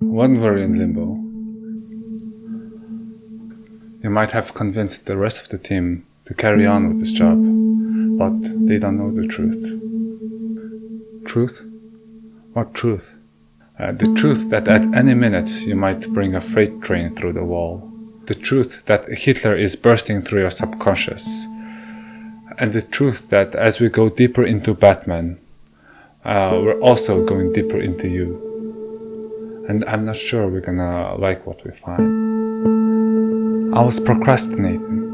When we're in limbo, you might have convinced the rest of the team to carry on with this job, but they don't know the truth. Truth? What truth? Uh, the truth that at any minute you might bring a freight train through the wall. The truth that Hitler is bursting through your subconscious. And the truth that as we go deeper into Batman, uh, we're also going deeper into you. And I'm not sure we're gonna like what we find. I was procrastinating.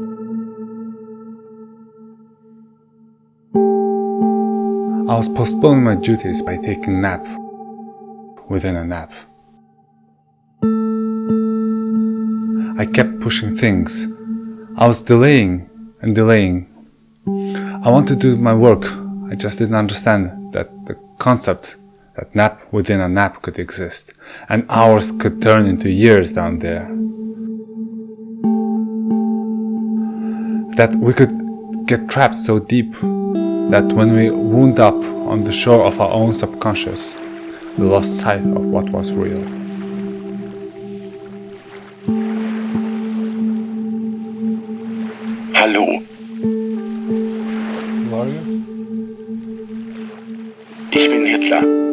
I was postponing my duties by taking nap within a nap. I kept pushing things. I was delaying and delaying. I wanted to do my work. I just didn't understand that the concept that nap within a nap could exist and hours could turn into years down there. That we could get trapped so deep that when we wound up on the shore of our own subconscious, we lost sight of what was real. Hallo, Who are you? ich bin Hitler.